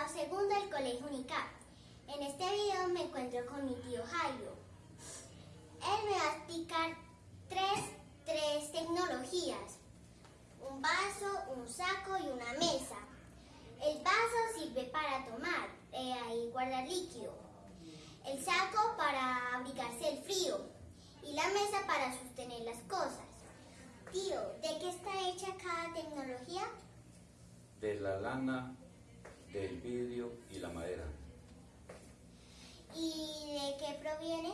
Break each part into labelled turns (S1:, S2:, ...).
S1: grado segundo del Colegio UNICAP. En este video me encuentro con mi tío Jairo. Él me va a explicar tres, tres tecnologías. Un vaso, un saco y una mesa. El vaso sirve para tomar eh, guardar líquido. El saco para abrigarse el frío. Y la mesa para sostener las cosas. Tío, ¿de qué está hecha cada tecnología?
S2: de la lana, del vidrio y la madera.
S1: ¿Y de qué proviene?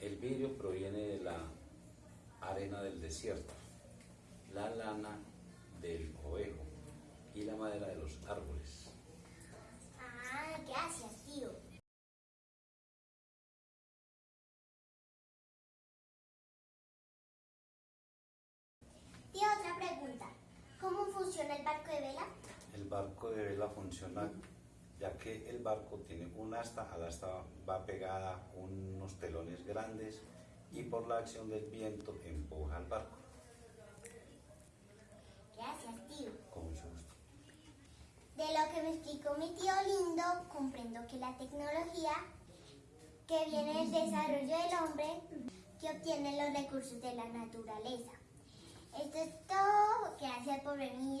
S2: El vidrio proviene de la arena del desierto, la lana del ovejo y la madera de los árboles.
S1: Ah, gracias, tío. Tío, otra pregunta. ¿Cómo funciona el barco de vela?
S2: Barco de vela funciona ya que el barco tiene un asta, al asta va pegada unos telones grandes y por la acción del viento empuja al barco.
S1: Gracias, tío.
S2: Con mucho gusto.
S1: De lo que me explicó mi tío lindo, comprendo que la tecnología que viene del desarrollo del hombre que obtiene los recursos de la naturaleza. Esto es todo. Gracias por video.